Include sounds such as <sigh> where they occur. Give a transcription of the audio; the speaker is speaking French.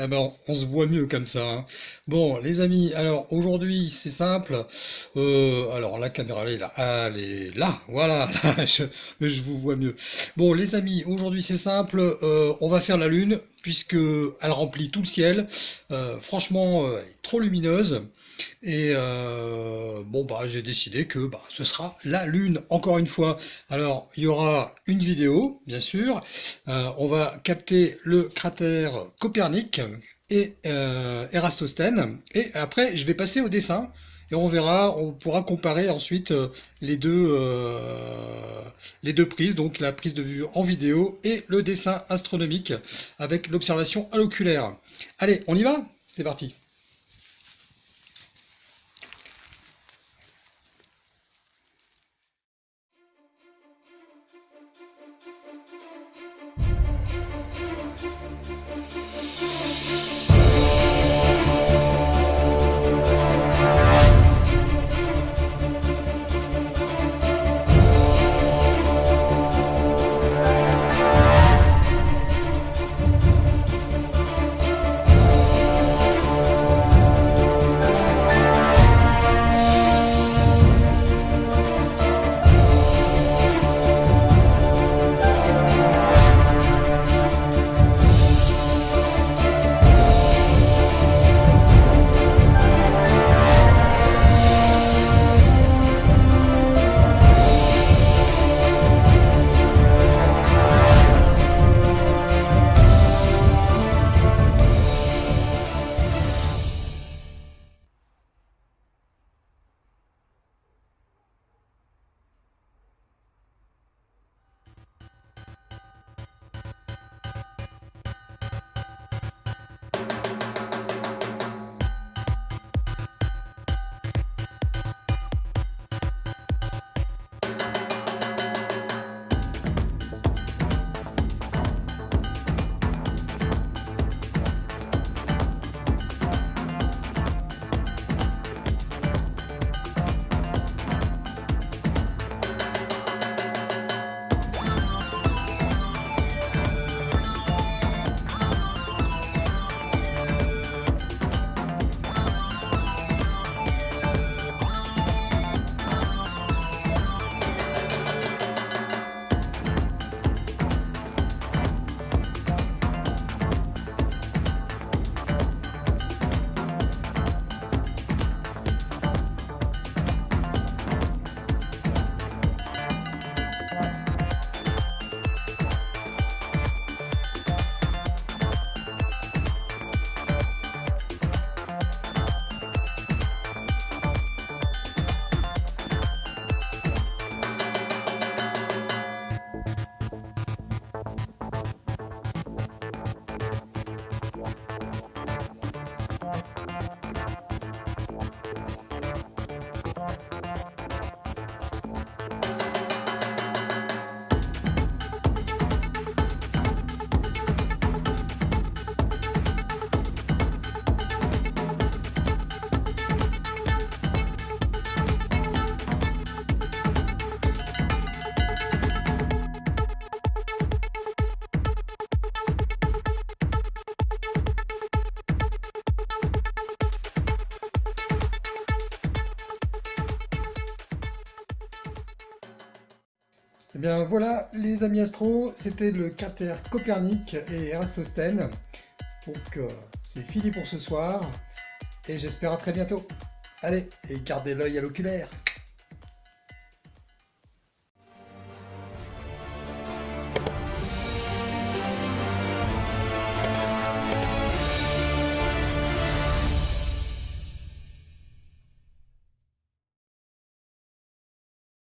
Ah ben, on se voit mieux comme ça. hein. Bon, les amis, alors aujourd'hui c'est simple. Euh, alors la caméra elle est là, elle là, voilà, <laughs> là, je, vous vois mieux. Bon, les amis, aujourd'hui c'est simple. euh, on va faire la lune puisque elle remplit tout le ciel. Euh, franchement, elle est trop lumineuse. Et bon bah j'ai décidé que bah, ce sera la lune encore une fois. Alors il y aura une vidéo bien sûr. Euh, on va capter le cratère Copernic et euh. Et après je vais passer au dessin et on verra, on pourra comparer ensuite euh, les deux euh, les deux prises, donc la prise de vue en vidéo et le dessin astronomique avec l'observation à l'oculaire. Allez, on y va? C'est parti. Eh bien voilà les amis astro, c'était le cratère Copernic et Eratosthène. Donc euh, c'est fini pour ce soir et j'espère à très bientôt. Allez, et gardez l'œil à l'oculaire.